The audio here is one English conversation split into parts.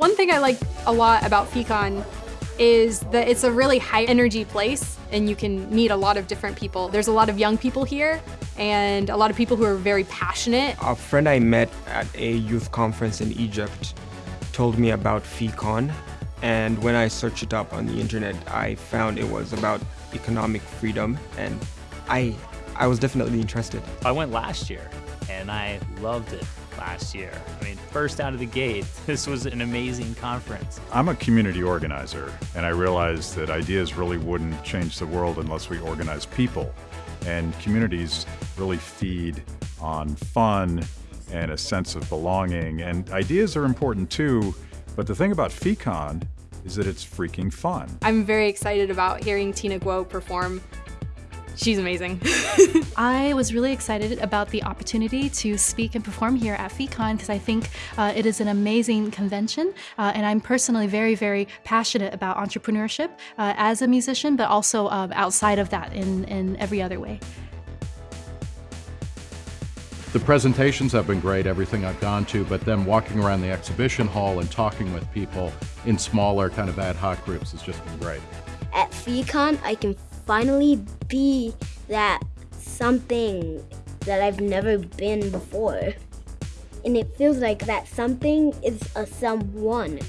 One thing I like a lot about FeeCon is that it's a really high energy place and you can meet a lot of different people. There's a lot of young people here and a lot of people who are very passionate. A friend I met at a youth conference in Egypt told me about FeeCon and when I searched it up on the internet, I found it was about economic freedom and I, I was definitely interested. I went last year and I loved it last year. I mean, first out of the gate, this was an amazing conference. I'm a community organizer, and I realized that ideas really wouldn't change the world unless we organize people. And communities really feed on fun and a sense of belonging. And ideas are important too, but the thing about FeeCon is that it's freaking fun. I'm very excited about hearing Tina Guo perform She's amazing. I was really excited about the opportunity to speak and perform here at FeeCon because I think uh, it is an amazing convention uh, and I'm personally very, very passionate about entrepreneurship uh, as a musician, but also um, outside of that in, in every other way. The presentations have been great, everything I've gone to, but then walking around the exhibition hall and talking with people in smaller kind of ad hoc groups has just been great. At FeeCon, I can finally be that something that I've never been before. And it feels like that something is a someone.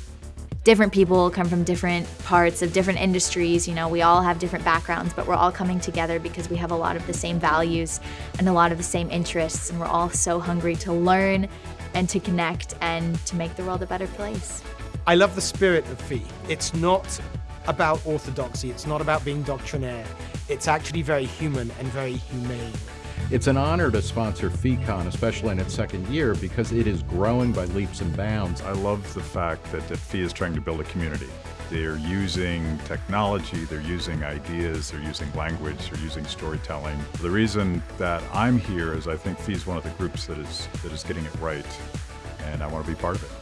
Different people come from different parts of different industries, you know, we all have different backgrounds, but we're all coming together because we have a lot of the same values and a lot of the same interests, and we're all so hungry to learn and to connect and to make the world a better place. I love the spirit of Fee. It's not about orthodoxy, it's not about being doctrinaire. It's actually very human and very humane. It's an honor to sponsor FeeCon, especially in its second year, because it is growing by leaps and bounds. I love the fact that, that FEE is trying to build a community. They're using technology, they're using ideas, they're using language, they're using storytelling. The reason that I'm here is I think FEE is one of the groups that is, that is getting it right, and I want to be part of it.